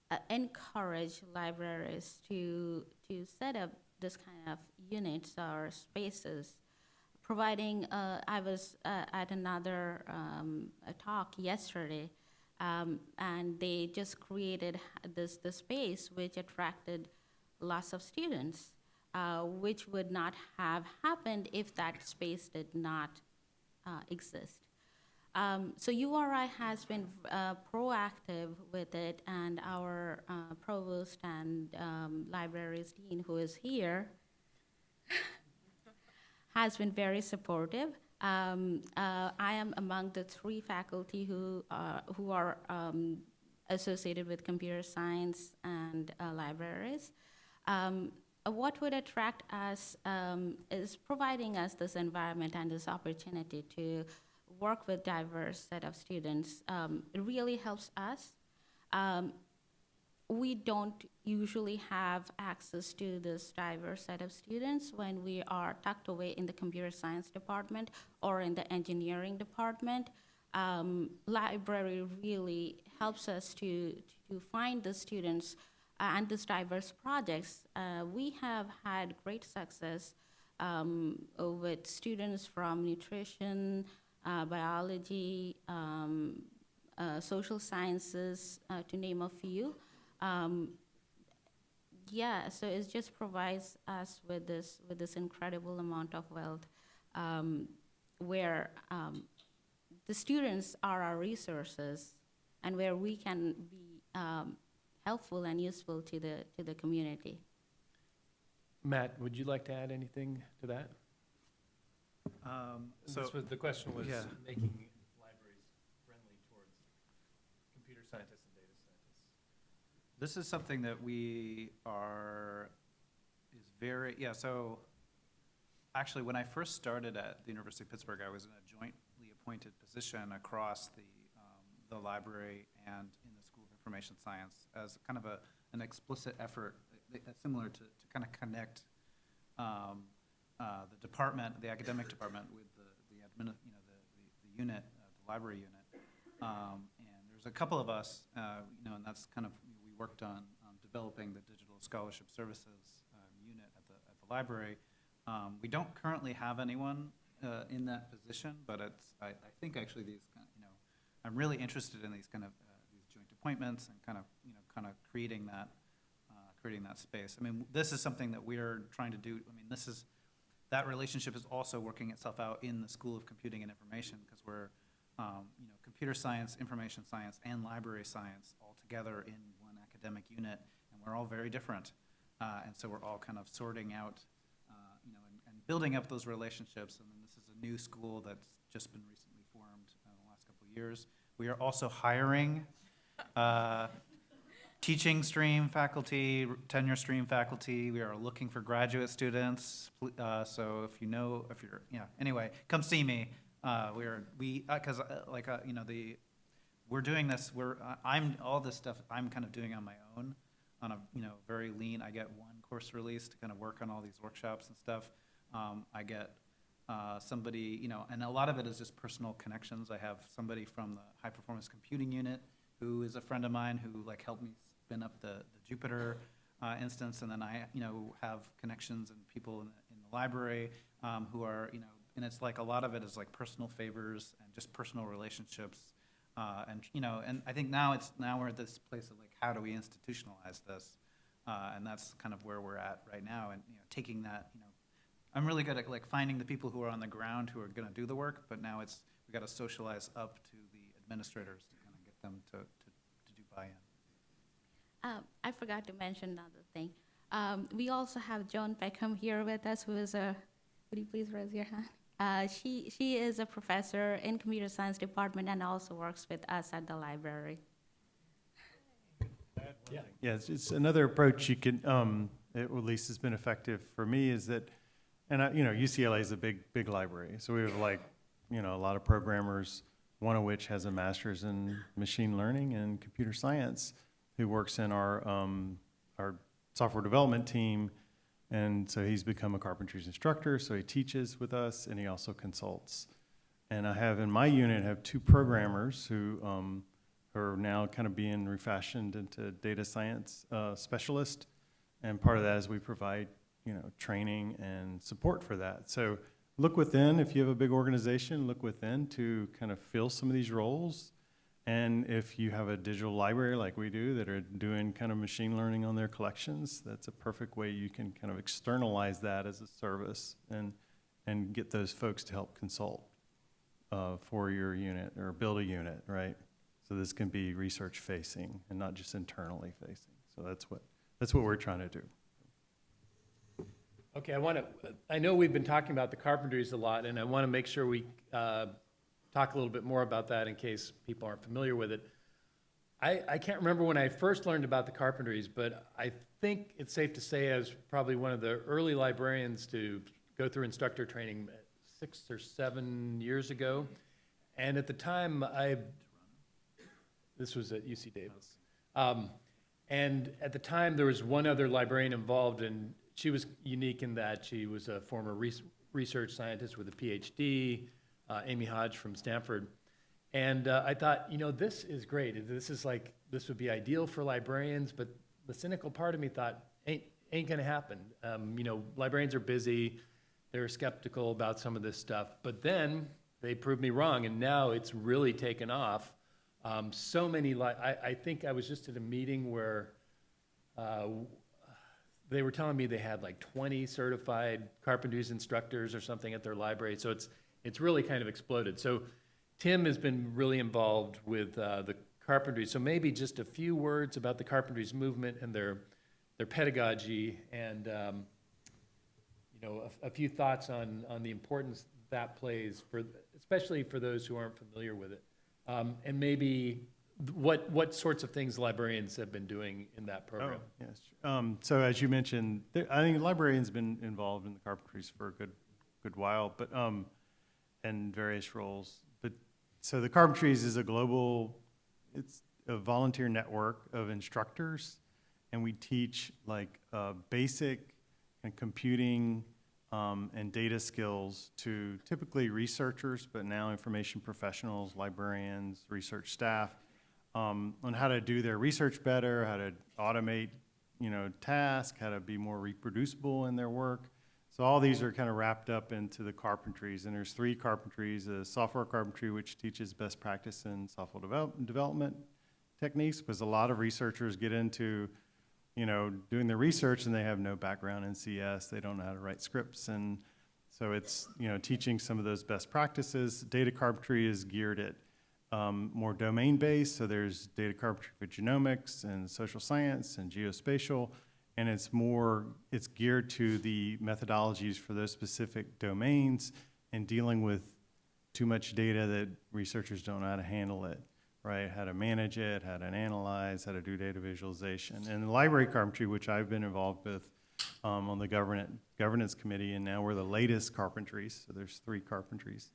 uh, encourage libraries to to set up this kind of units or spaces providing, uh, I was uh, at another um, talk yesterday, um, and they just created this, this space which attracted lots of students, uh, which would not have happened if that space did not uh, exist. Um, so URI has been uh, proactive with it, and our uh, provost and um, libraries dean, who is here, has been very supportive. Um, uh, I am among the three faculty who are, who are um, associated with computer science and uh, libraries. Um, uh, what would attract us um, is providing us this environment and this opportunity to work with diverse set of students. Um, it really helps us. We don't usually have access to this diverse set of students when we are tucked away in the computer science department or in the engineering department. Um, library really helps us to, to find the students uh, and these diverse projects. Uh, we have had great success um, with students from nutrition, uh, biology, um, uh, social sciences, uh, to name a few. Um, yeah, so it just provides us with this with this incredible amount of wealth, um, where um, the students are our resources, and where we can be um, helpful and useful to the to the community. Matt, would you like to add anything to that? Um, So, This was, the question was Yeah. making libraries friendly towards computer scientists and data scientists. This is something that we are, is very, yeah, so, actually, when I first started at the University of Pittsburgh, I was in a jointly appointed position across the, um, the library and in the School of Information Science as kind of a, an explicit effort, uh, similar to, to kind of connect, um, uh, the department, the academic department with the, the admin, you know, the, the, the unit, uh, the library unit. Um, and there's a couple of us, uh, you know, and that's kind of, worked on, um, developing the digital scholarship services, um, unit at the, at the library. Um, we don't currently have anyone, uh, in that position, but it's, I, I think actually these, kind of, you know, I'm really interested in these kind of, uh, these joint appointments and kind of, you know, kind of creating that, uh, creating that space. I mean, this is something that we're trying to do, I mean, this is, that relationship is also working itself out in the School of Computing and Information, because we're, um, you know, computer science, information science, and library science all together in academic unit, and we're all very different. Uh, and so we're all kind of sorting out, uh, you know, and, and building up those relationships. And this is a new school that's just been recently formed uh, in the last couple of years. We are also hiring uh, teaching stream faculty, tenure stream faculty. We are looking for graduate students. Uh, so if you know, if you're, yeah, anyway, come see me. Uh, we are, we, uh 'cause cause uh, like, uh, you know, the, we're doing this, we're, I- I'm, all this stuff I'm kind of doing on my own, on a, you know, very lean, I get one course release to kind of work on all these workshops and stuff. Um, I get, uh, somebody, you know, and a lot of it is just personal connections. I have somebody from the high performance computing unit who is a friend of mine who like helped me spin up the, the Jupyter uh, instance, and then I, you know, have connections and people in the, in the library um, who are, you know, and it's like a lot of it is like personal favors and just personal relationships, uh, and you know, and I think now it's now we're at this place of like, how do we institutionalize this? Uh, and that's kind of where we're at right now, and you know, taking that, you know, I'm really good at like finding the people who are on the ground who are going to do the work, but now it's we got to socialize up to the administrators to kind of get them to, to, to do buy-in. Um, I forgot to mention another thing. Um, we also have Joan Beckham here with us, who is a, would you please raise your hand? Uh, she, she is a professor in computer science department and also works with us at the library. Yeah. Yeah, it's, it's another approach you can, um, it at least has been effective for me is that, and I, you know, UCLA is a big, big library. So we have like, you know, a lot of programmers, one of which has a master's in machine learning and computer science, who works in our, um, our software development team. And so he's become a carpentries instructor, so he teaches with us and he also consults. And I have in my unit, I have two programmers who, um, are now kind of being refashioned into data science uh, specialist. And part of that is we provide, you know, training and support for that. So look within, if you have a big organization, look within to kind of fill some of these roles. And if you have a digital library like we do that are doing kind of machine learning on their collections, that's a perfect way you can kind of externalize that as a service and, and get those folks to help consult uh, for your unit or build a unit, right? So this can be research facing and not just internally facing. So that's what, that's what we're trying to do. Okay, I want to, I know we've been talking about the carpentries a lot, and I want to make sure we uh, talk a little bit more about that in case people aren't familiar with it. I, I can't remember when I first learned about the Carpentries, but I think it's safe to say I was probably one of the early librarians to go through instructor training six or seven years ago. And at the time, I, this was at UC Davis. Um, and at the time, there was one other librarian involved, and she was unique in that she was a former res- research scientist with a PhD, uh, Amy Hodge from Stanford. And uh, I thought, you know, this is great. This is like, this would be ideal for librarians, but the cynical part of me thought, ain't, ain't gonna happen. Um, you know, librarians are busy, they're skeptical about some of this stuff. But then they proved me wrong, and now it's really taken off. Um, so many, li- I, I think I was just at a meeting where uh, they were telling me they had like 20 certified carpentries instructors or something at their library. So it's, it's really kind of exploded. So Tim has been really involved with uh, the carpentry. So maybe just a few words about the carpentries movement and their, their pedagogy and, um, you know, a, a few thoughts on, on the importance that plays for, especially for those who aren't familiar with it. Um, and maybe what, what sorts of things librarians have been doing in that program. Oh, yes. Um, so as you mentioned, there, I think librarians have been involved in the carpentries for a good, good while, but, um, in various roles. But, so the carpentries is a global, it's a volunteer network of instructors, and we teach like, uh, basic and computing, um, and data skills to typically researchers, but now information professionals, librarians, research staff, um, on how to do their research better, how to automate, you know, tasks, how to be more reproducible in their work. So all these are kind of wrapped up into the carpentries, and there's three carpentries: a software carpentry, which teaches best practice in software develop, development techniques, because a lot of researchers get into, you know, doing the research and they have no background in CS, they don't know how to write scripts, and so it's, you know, teaching some of those best practices. Data carpentry is geared at um, more domain-based, so there's data carpentry for genomics and social science and geospatial, and it's more, it's geared to the methodologies for those specific domains and dealing with too much data that researchers don't know how to handle it, right? How to manage it, how to analyze, how to do data visualization. And the library carpentry, which I've been involved with um, on the governance, governance committee, and now we're the latest carpentries, so there's three carpentries.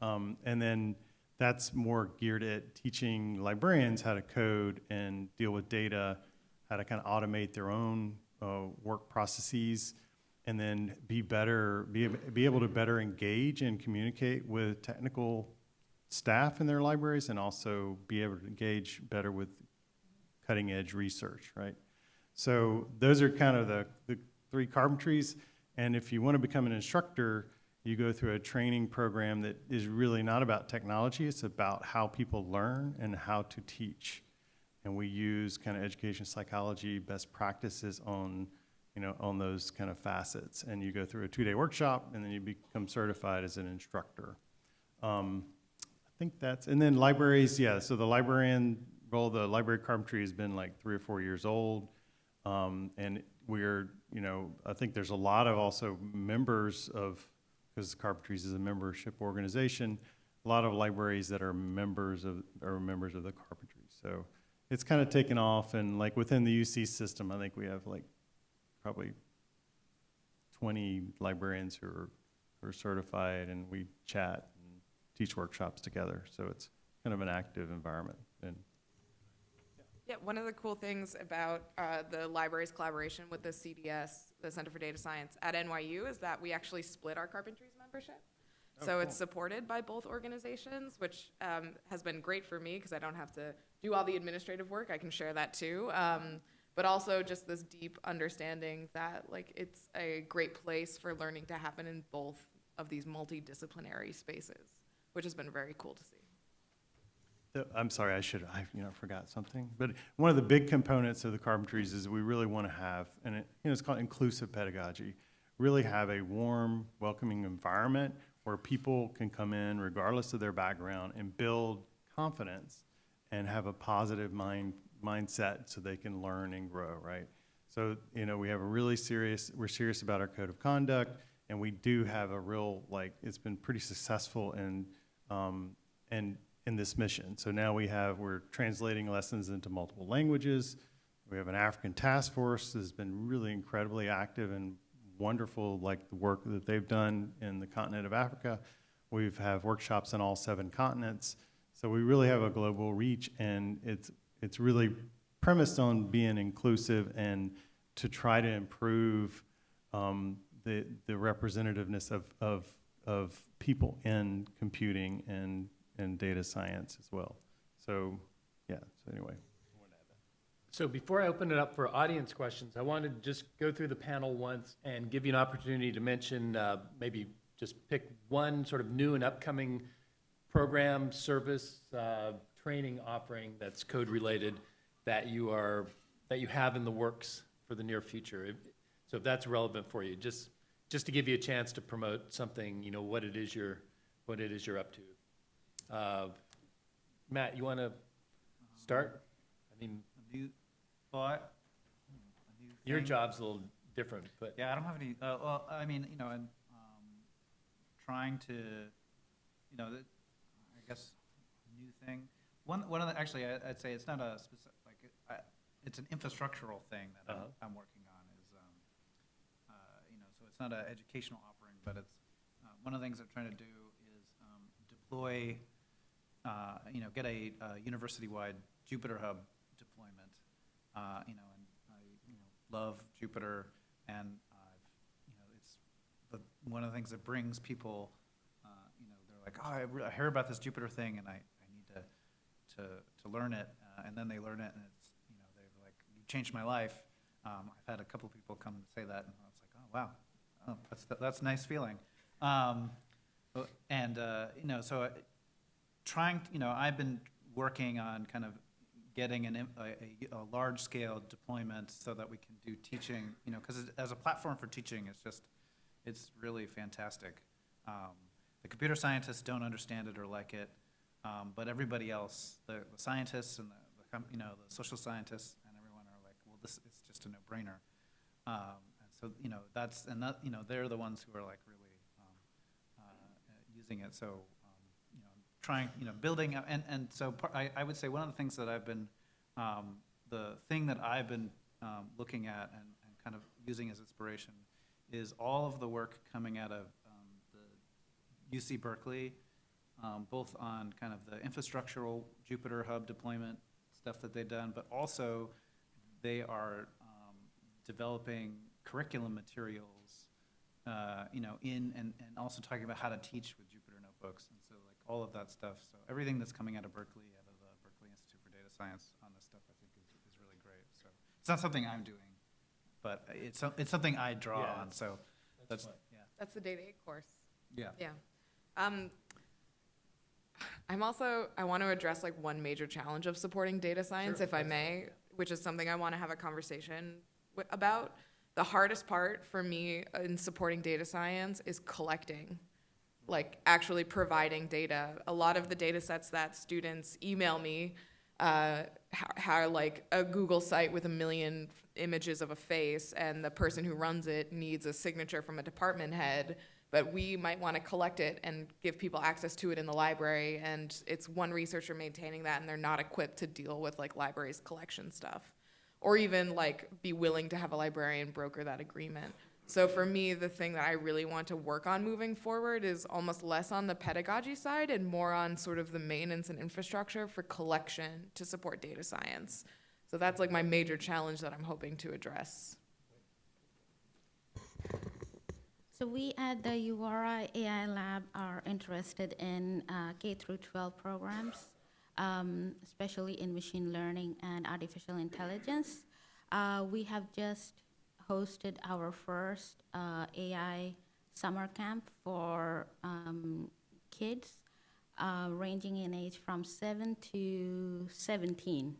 Um, and then that's more geared at teaching librarians how to code and deal with data, how to kind of automate their own uh, work processes, and then be better, be, be able to better engage and communicate with technical staff in their libraries, and also be able to engage better with cutting edge research, right? So those are kind of the, the three carpentries. And if you want to become an instructor, you go through a training program that is really not about technology, it's about how people learn and how to teach. And we use kind of education psychology best practices on, you know, on those kind of facets. And you go through a two-day workshop, and then you become certified as an instructor. Um, I think that's, and then libraries, yeah, so the librarian role, the library carpentry has been like three or four years old. Um, and we're, you know, I think there's a lot of also members of, because Carpentries is a membership organization, a lot of libraries that are members of, are members of the Carpentry. So it's kind of taken off and like within the UC system, I think we have like probably twenty librarians who are, who are certified and we chat and teach workshops together. So it's kind of an active environment and Yeah, one of the cool things about uh, the library's collaboration with the CDS, the Center for Data Science at NYU, is that we actually split our carpentries membership. So it's supported by both organizations, which um, has been great for me because I don't have to do all the administrative work. I can share that too. Um, but also just this deep understanding that like it's a great place for learning to happen in both of these multidisciplinary spaces, which has been very cool to see. I'm sorry, I should, I, you know, forgot something. But one of the big components of the carpentries is we really want to have, and it, you know, it's called inclusive pedagogy. Really have a warm, welcoming environment where people can come in regardless of their background and build confidence and have a positive mind, mindset so they can learn and grow, right? So, you know, we have a really serious, we're serious about our code of conduct, and we do have a real, like, it's been pretty successful in, um, and in this mission. So now we have, we're translating lessons into multiple languages. We have an African task force that's been really incredibly active and wonderful, like the work that they've done in the continent of Africa. We've have workshops on all seven continents. So we really have a global reach and it's, it's really premised on being inclusive and to try to improve um, the, the representativeness of, of, of people in computing and, and data science as well. So, yeah, so anyway. So before I open it up for audience questions, I wanted to just go through the panel once and give you an opportunity to mention, uh, maybe just pick one sort of new and upcoming program, service, uh, training offering that's code-related that you are, that you have in the works for the near future. If- So if that's relevant for you, just, just to give you a chance to promote something, you know, what it is you're, what it is you're up to. Uh, Matt, you want to start? I mean, A new thought. a new Your job's a little different, but Yeah, I don't have any, uh, well, I mean, you know, and, um, trying to, you know, I guess, new thing. One, one of the, actually, I, I'd say it's not a specific, like, I, it's an infrastructural thing that I'm, Uh-huh. I'm working on is, um, uh, you know, so it's not an educational offering, but it's, uh, one of the things I'm trying to do is, um, deploy, uh, you know, get a, uh university-wide Jupyter Hub deployment. Uh, you know, and I, you know, love Jupyter and I've, you know, it's the, one of the things that brings people, uh, you know, they're like, oh, I, re- I about this Jupyter thing and I, I need to, to, to learn it. Uh, and then they learn it and it's, you know, they're like, you changed my life. Um, I've had a couple people come and say that and I was like, oh, wow, oh, that's, that's a nice feeling. Um, and, uh, you know, so I- trying, you know, I've been working on kind of getting an, a, a, a large-scale deployment so that we can do teaching, you know, because as a platform for teaching, it's just, it's really fantastic. Um, the computer scientists don't understand it or like it, um, but everybody else, the, the scientists and the, the, you know, the social scientists and everyone are like, well, this, is just a no-brainer. Um, so, you know, that's, and that, you know, they're the ones who are like really, um, uh, using it, so, um, you know, trying, you know, building, and, and so I, I would say one of the things that I've been, um, the thing that I've been, um, looking at and, and kind of using as inspiration is all of the work coming out of, UC Berkeley, um, both on kind of the infrastructural Jupyter Hub deployment stuff that they've done, but also they are, um, developing curriculum materials uh, you know, in, and, and also talking about how to teach with Jupyter Notebooks, and so like all of that stuff. So everything that's coming out of Berkeley, out of the Berkeley Institute for Data Science on this stuff, I think is, is really great. So it's not something I'm doing, but it's, it's something I draw Yeah, on, so that's, fine. yeah, That's the Data 8 course. yeah. Yeah. Um, I'm also, I want to address like one major challenge of supporting data science, Sure, if I may, which is something I want to have a conversation about. The hardest part for me in supporting data science is collecting, like actually providing data. A lot of the data sets that students email me uh, are like a Google site with a million images of a face, and the person who runs it needs a signature from a department head. But we might want to collect it and give people access to it in the library, and it's one researcher maintaining that, and they're not equipped to deal with like libraries collection stuff, or even like be willing to have a librarian broker that agreement. So for me, the thing that I really want to work on moving forward is almost less on the pedagogy side and more on sort of the maintenance and infrastructure for collection to support data science. So that's like my major challenge that I'm hoping to address. So we at the URI AI Lab are interested in uh, K through 12 programs, um, especially in machine learning and artificial intelligence. Uh, we have just hosted our first uh, AI summer camp for um, kids uh, ranging in age from 7 to 17.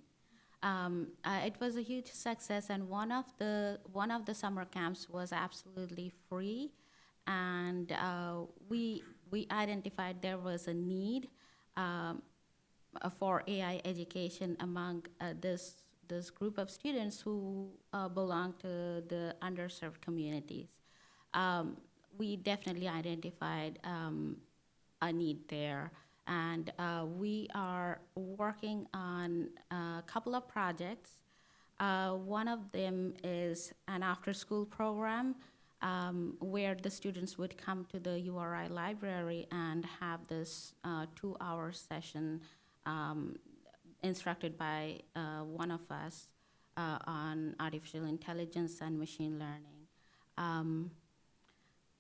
Um, uh, it was a huge success, and one of the one of the summer camps was absolutely free, and uh, we we identified there was a need um, uh, for AI education among uh, this this group of students who uh, belong to the underserved communities. Um, we definitely identified um, a need there, and uh, we are working on a couple of projects. Uh, one of them is an after-school program um, where the students would come to the URI library and have this uh, two-hour session um, instructed by uh, one of us uh, on artificial intelligence and machine learning. Um,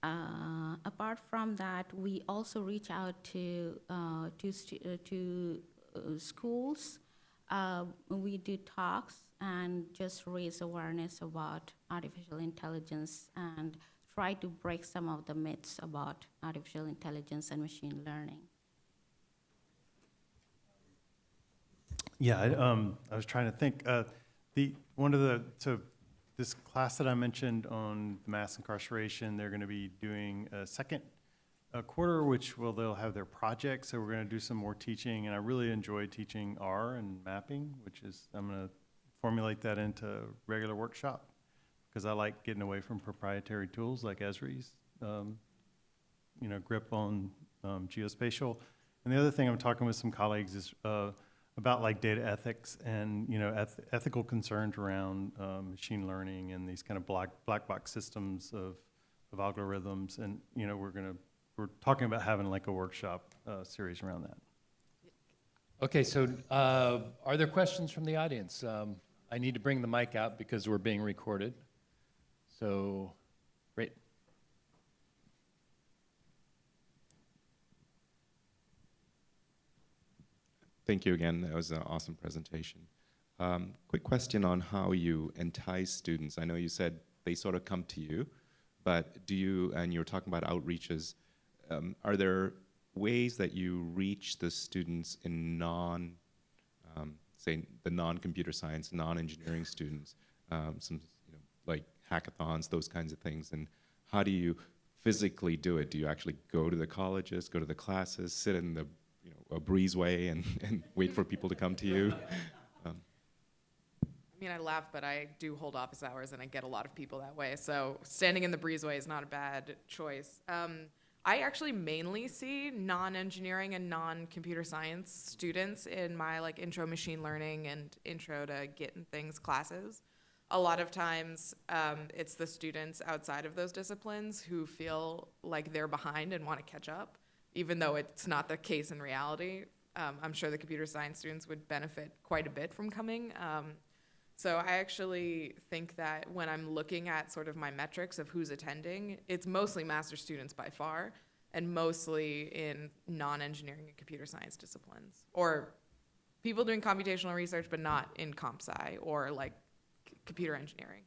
uh, apart from that, we also reach out to uh, to uh, to schools. We do talks and just raise awareness about artificial intelligence and try to break some of the myths about artificial intelligence and machine learning. Yeah, I, um, I was trying to think, uh, the, one of the, so this class that I mentioned on mass incarceration, they're gonna be doing a second uh quarter, which will, they'll have their project, so we're gonna do some more teaching, and I really enjoy teaching R and mapping, which is, I'm gonna formulate that into regular workshop, because I like getting away from proprietary tools like Esri's, um, you know, grip on, um, geospatial. And the other thing I'm talking with some colleagues is, uh, about like data ethics and, you know, eth- ethical concerns around um, machine learning and these kind of black, black box systems of, of algorithms. And, you know, we're gonna, we're talking about having like a workshop uh, series around that. Okay, so uh, are there questions from the audience? Um, I need to bring the mic out because we're being recorded. So, great. Thank you again. That was an awesome presentation. Um, quick question on how you entice students. I know you said they sort of come to you, but do you, and you were talking about outreaches, um, are there ways that you reach the students in non, um, say, the non-computer science, non-engineering students, um, some, you know, like hackathons, those kinds of things, and how do you physically do it? Do you actually go to the colleges, go to the classes, sit in the you know, a breezeway and, and wait for people to come to you. I mean, I laugh, but I do hold office hours and I get a lot of people that way. So standing in the breezeway is not a bad choice. Um, I actually mainly see non-engineering and non-computer science students in my like intro machine learning and intro to Git and things classes. A lot of times, um, it's the students outside of those disciplines who feel like they're behind and want to catch up, even though it's not the case in reality. Um, I'm sure the computer science students would benefit quite a bit from coming. Um, so I actually think that when I'm looking at sort of my metrics of who's attending, it's mostly master students by far, and mostly in non-engineering and computer science disciplines, or people doing computational research but not in comp sci or like computer engineering.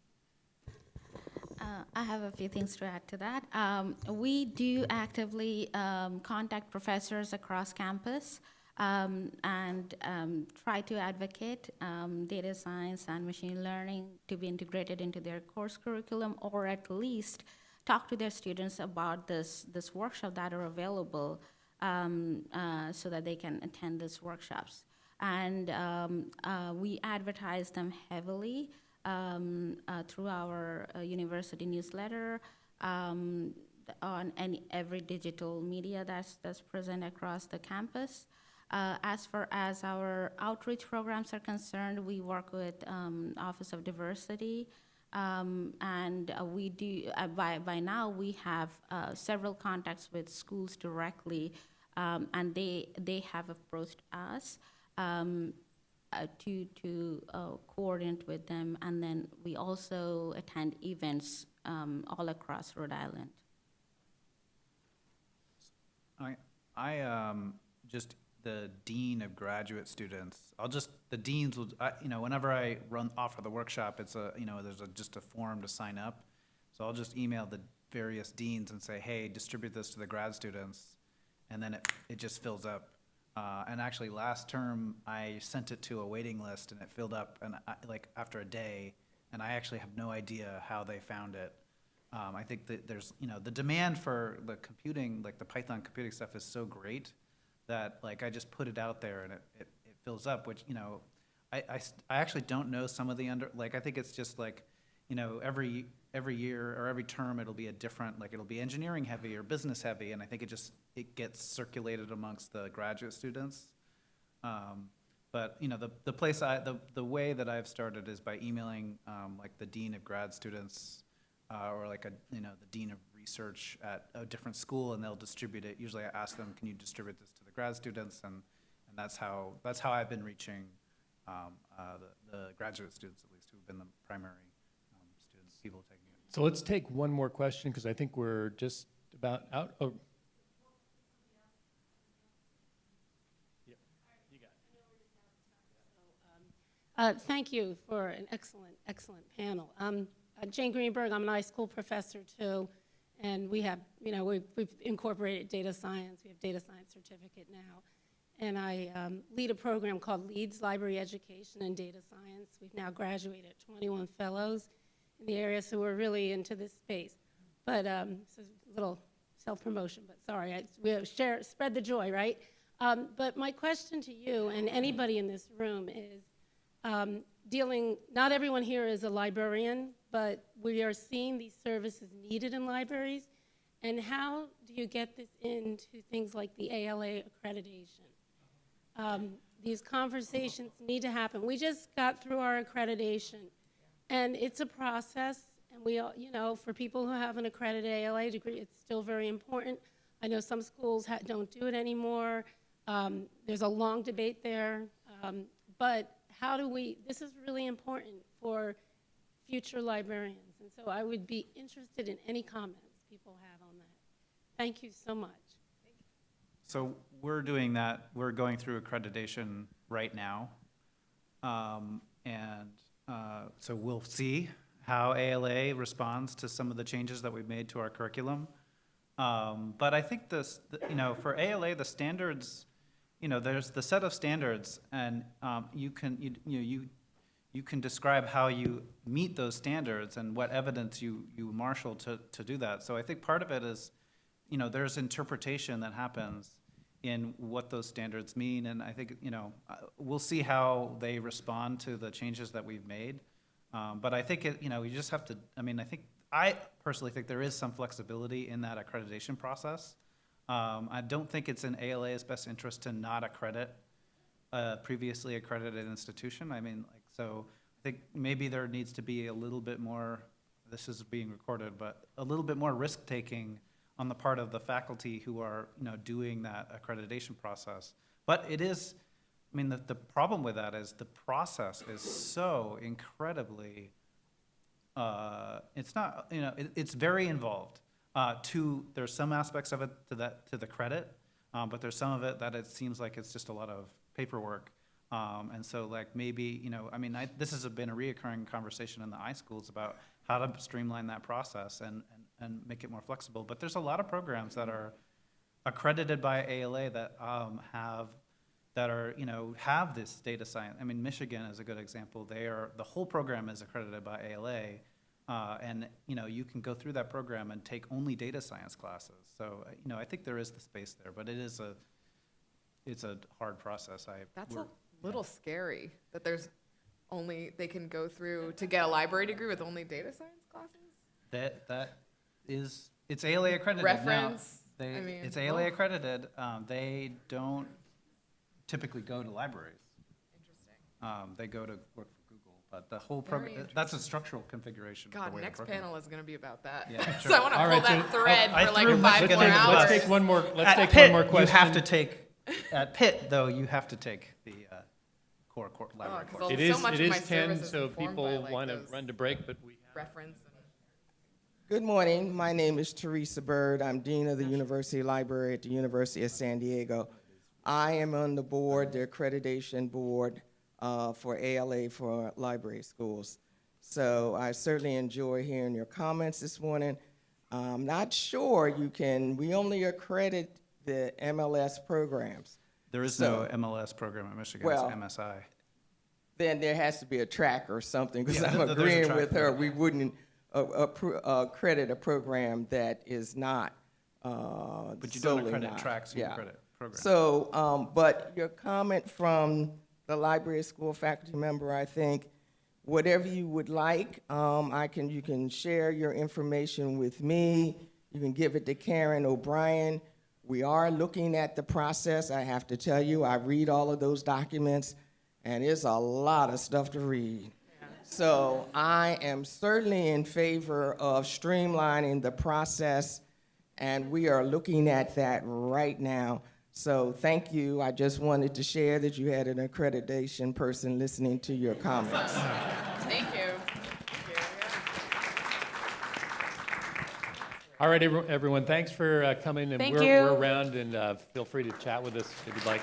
Uh, I have a few things to add to that. Um, we do actively um, contact professors across campus um, and um, try to advocate um, data science and machine learning to be integrated into their course curriculum, or at least talk to their students about this this workshop that are available, um, uh, so that they can attend these workshops. And um, uh, we advertise them heavily um, uh, through our uh, university newsletter, um, on any every digital media that's that's present across the campus. Uh, as far as our outreach programs are concerned, we work with um, Office of Diversity, um, and uh, we do uh, by by now we have uh, several contacts with schools directly, um, and they they have approached us. Um, uh, to to uh, coordinate with them, and then we also attend events um, all across Rhode Island. I, I, um, just the dean of graduate students, I'll just, the deans will, I, you know, whenever I run, offer the workshop, it's a, you know, there's a, just a form to sign up. So I'll just email the various deans and say, hey, distribute this to the grad students, and then it, it just fills up. Uh, and actually, last term, I sent it to a waiting list, and it filled up, and I, like, after a day, and I actually have no idea how they found it. Um, I think that there's, you know, the demand for the computing, like the Python computing stuff is so great that like I just put it out there and it, it, it fills up, which, you know, I, I, I actually don't know some of the under, like, I think it's just like, you know, every, every year or every term, it'll be a different, like, it'll be engineering heavy or business heavy, and I think it just, it gets circulated amongst the graduate students. Um, But, you know, the, the place I, the, the way that I've started is by emailing, um, like, the dean of grad students, uh, or like a, you know, the dean of research at a different school, and they'll distribute it. Usually I ask them, can you distribute this to the grad students? And, and that's how, that's how I've been reaching, um, uh, the, the graduate students, at least, who've been the primary, um, students, people taking it. So let's take one more question, because I think we're just about out. Oh. Yep, you got. Uh, Thank you for an excellent, excellent panel. Um, uh, Jane Greenberg, I'm an iSchool professor too, and we have, you know, we've we've incorporated data science. We have data science certificate now. And I um, lead a program called LEADS Library Education and Data Science. We've now graduated 21 fellows in the area, so we're really into this space. But, um, so a little self-promotion, but sorry, I, we share, spread the joy, right? Um, But my question to you and anybody in this room is, um, dealing, not everyone here is a librarian, but we are seeing these services needed in libraries. And how do you get this into things like the ALA accreditation? Um, These conversations need to happen. We just got through our accreditation, and it's a process, and we, all you know, for people who have an accredited ALA degree, it's still very important. I know some schools don't do it anymore. Um, There's a long debate there. Um, But how do we, this is really important for future librarians. And so I would be interested in any comments people have on that. Thank you so much. So we're doing that, we're going through accreditation right now. Um, And uh, so we'll see how ALA responds to some of the changes that we've made to our curriculum. Um, But I think this, you know, for ALA, the standards, you know, there's the set of standards, and um, you can, you you know, you, you can describe how you meet those standards and what evidence you, you marshal to, to do that. So I think part of it is, you know, there's interpretation that happens in what those standards mean, and I think, you know, uh, we'll see how they respond to the changes that we've made. Um, but I think, it, you know, you just have to, I mean, I think, I personally think there is some flexibility in that accreditation process. Um, I don't think it's in ALA's best interest to not accredit a previously accredited institution. I mean, like, so I think maybe there needs to be a little bit more, this is being recorded, but a little bit more risk-taking on the part of the faculty who are, you know, doing that accreditation process. But it is, I mean, the, the problem with that is the process is so incredibly, uh, it's not, you know, it, it's very involved. Uh, to, there's some aspects of it to that, to the credit, um, but there's some of it that it seems like it's just a lot of paperwork. Um, and so like maybe, you know, I mean, I, this has been a reoccurring conversation in the iSchools about how to streamline that process and, and, and make it more flexible. But there's a lot of programs that are accredited by ALA that, um, have, that are, you know, have this data science. I mean, Michigan is a good example. They are, the whole program is accredited by ALA. Uh, and, you know, you can go through that program and take only data science classes. So, you know, I think there is the space there, but it is a, it's a hard process. I, That's a little scary that there's only, they can go through to get a library degree with only data science classes? That, that is, it's ALA accredited now. Reference, They, I mean, it's ALA well- accredited, um, they don't typically go to libraries. Interesting. Um, they go to work for Google, but the whole program, that's a structural configuration God, the next panel is gonna be about that. Yeah, So sure. I wanna pull right, so- that thread I for like threw five more under hours. Let's take one more, let's At take Pitt, one more question. You have to take, at Pitt, though, you have to take the, uh, core, core, library 'cause course. I'll- so is, much it of my is ten, so people like, want to run to break, but we have. Reference and. Good morning. My name is Theresa Byrd. I'm Dean of the University Library at the University of San Diego. I am on the board, the accreditation board uh, for ALA for library schools. So I certainly enjoy hearing your comments this morning. I'm not sure you can, we only accredit the MLS programs. There is no MLS program at Michigan, it's Well, MSI. then there has to be a track or something, because Yeah, I'm agreeing with her. We wouldn't uh, uh, credit a program that is not uh, But you don't accredit not- tracks, you yeah. accredit programs. So, um, but your comment from the library school faculty member, I think, whatever you would like. Um, I can, you can share your information with me. You can give it to Karen O'Brien. We are looking at the process. I have to tell you, I read all of those documents, and it's a lot of stuff to read. So I am certainly in favor of streamlining the process, and we are looking at that right now. So thank you. I just wanted to share that you had an accreditation person listening to your comments. All right, everyone, thanks for uh, coming, and Thank we're you. we're around, and uh, feel free to chat with us if you'd like.